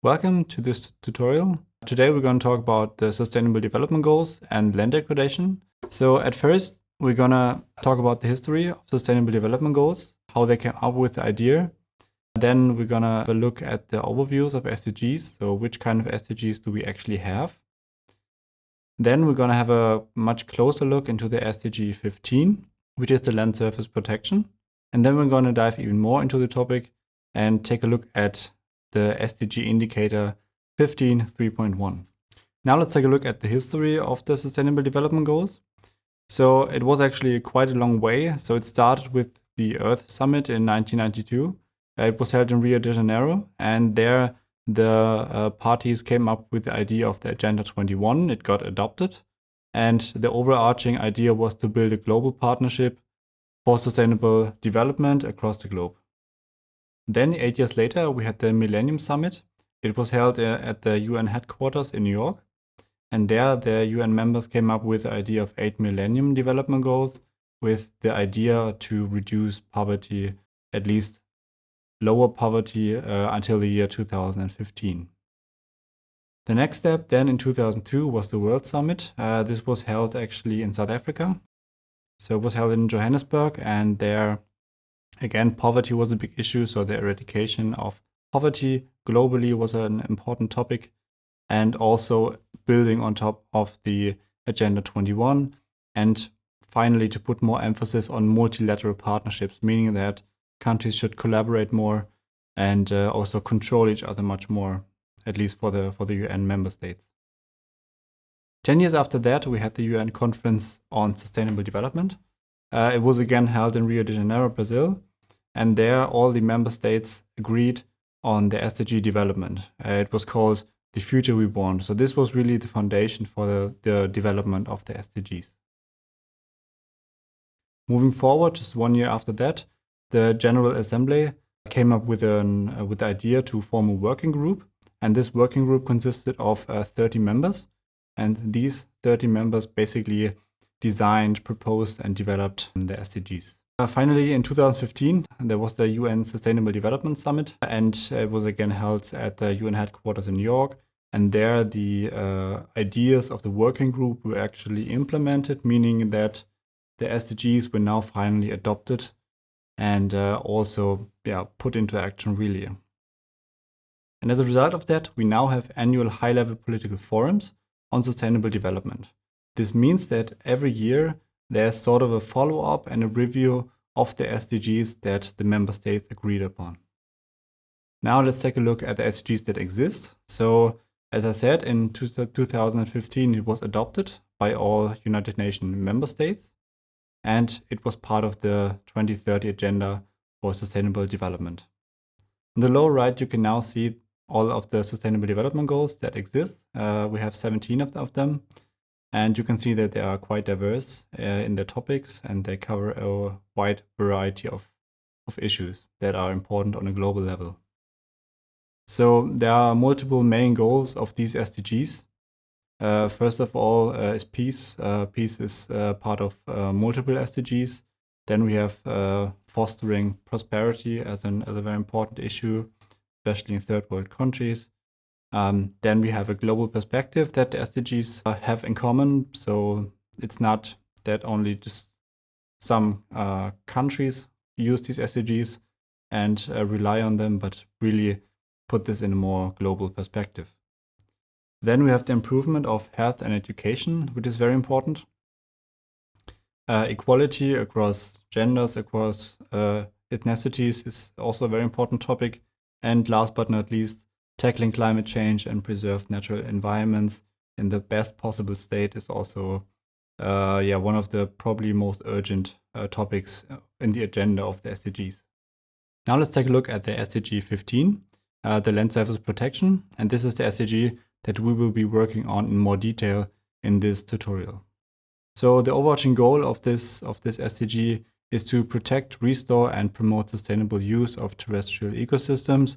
Welcome to this tutorial. Today we're going to talk about the Sustainable Development Goals and land degradation. So at first we're going to talk about the history of Sustainable Development Goals, how they came up with the idea. Then we're going to look at the overviews of SDGs, so which kind of SDGs do we actually have. Then we're going to have a much closer look into the SDG 15, which is the land surface protection. And then we're going to dive even more into the topic and take a look at the SDG indicator 15.3.1. Now let's take a look at the history of the Sustainable Development Goals. So it was actually quite a long way. So it started with the Earth Summit in 1992. Uh, it was held in Rio de Janeiro and there the uh, parties came up with the idea of the Agenda 21. It got adopted and the overarching idea was to build a global partnership for sustainable development across the globe. Then eight years later, we had the Millennium Summit. It was held uh, at the UN headquarters in New York. And there, the UN members came up with the idea of eight Millennium Development Goals with the idea to reduce poverty, at least lower poverty uh, until the year 2015. The next step then in 2002 was the World Summit. Uh, this was held actually in South Africa. So it was held in Johannesburg and there Again, poverty was a big issue, so the eradication of poverty globally was an important topic, and also building on top of the Agenda 21, and finally to put more emphasis on multilateral partnerships, meaning that countries should collaborate more and uh, also control each other much more, at least for the, for the UN member states. Ten years after that, we had the UN Conference on Sustainable Development. Uh, it was again held in Rio de Janeiro, Brazil, and there all the member states agreed on the SDG development. Uh, it was called the future we want. So this was really the foundation for the, the development of the SDGs. Moving forward, just one year after that, the General Assembly came up with an uh, with the idea to form a working group, and this working group consisted of uh, 30 members, and these 30 members basically designed, proposed, and developed the SDGs. Uh, finally, in 2015, there was the UN Sustainable Development Summit, and it was again held at the UN headquarters in New York. And there, the uh, ideas of the working group were actually implemented, meaning that the SDGs were now finally adopted and uh, also yeah, put into action really. And as a result of that, we now have annual high-level political forums on sustainable development. This means that every year there's sort of a follow-up and a review of the SDGs that the member states agreed upon. Now let's take a look at the SDGs that exist. So as I said, in 2015 it was adopted by all United Nations member states and it was part of the 2030 Agenda for Sustainable Development. On the lower right, you can now see all of the Sustainable Development Goals that exist. Uh, we have 17 of them. And you can see that they are quite diverse uh, in their topics and they cover a wide variety of, of issues that are important on a global level. So there are multiple main goals of these SDGs. Uh, first of all uh, is peace. Uh, peace is uh, part of uh, multiple SDGs. Then we have fostering prosperity as, an, as a very important issue, especially in third world countries. Um, then we have a global perspective that the SDGs uh, have in common. So it's not that only just some uh, countries use these SDGs and uh, rely on them, but really put this in a more global perspective. Then we have the improvement of health and education, which is very important. Uh, equality across genders, across uh, ethnicities is also a very important topic. And last but not least, tackling climate change and preserve natural environments in the best possible state is also uh, yeah, one of the probably most urgent uh, topics uh, in the agenda of the SDGs. Now let's take a look at the SDG 15, uh, the land surface protection. And this is the SDG that we will be working on in more detail in this tutorial. So the overarching goal of this, of this SDG is to protect, restore and promote sustainable use of terrestrial ecosystems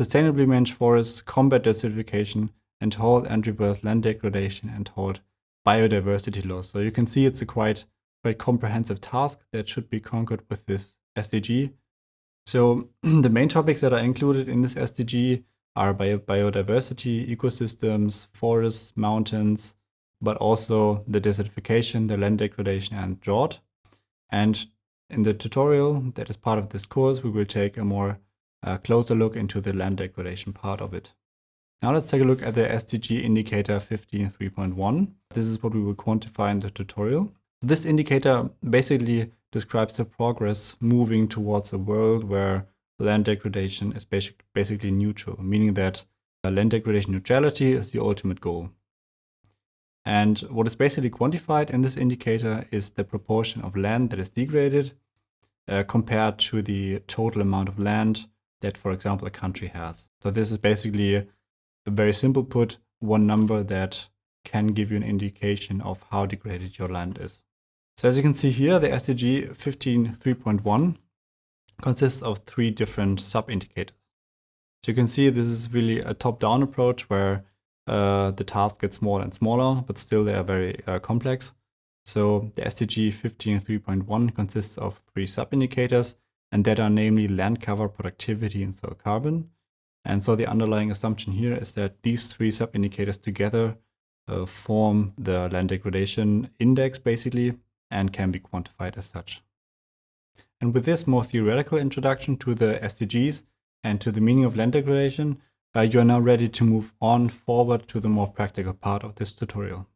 sustainably manage forests, combat desertification, and halt and reverse land degradation and halt biodiversity loss. So you can see it's a quite, quite comprehensive task that should be conquered with this SDG. So the main topics that are included in this SDG are bio biodiversity, ecosystems, forests, mountains, but also the desertification, the land degradation and drought. And in the tutorial that is part of this course, we will take a more uh, closer look into the land degradation part of it. Now let's take a look at the SDG indicator 15.3.1. This is what we will quantify in the tutorial. This indicator basically describes the progress moving towards a world where land degradation is basic, basically neutral, meaning that land degradation neutrality is the ultimate goal. And what is basically quantified in this indicator is the proportion of land that is degraded uh, compared to the total amount of land that, for example, a country has. So this is basically a very simple put, one number that can give you an indication of how degraded your land is. So as you can see here, the SDG 15.3.1 consists of three different sub-indicators. So you can see this is really a top-down approach where uh, the task gets smaller and smaller, but still they are very uh, complex. So the SDG 15.3.1 consists of three sub-indicators, and that are namely land cover, productivity, and soil carbon. And so the underlying assumption here is that these three sub-indicators together uh, form the land degradation index, basically, and can be quantified as such. And with this more theoretical introduction to the SDGs and to the meaning of land degradation, uh, you are now ready to move on forward to the more practical part of this tutorial.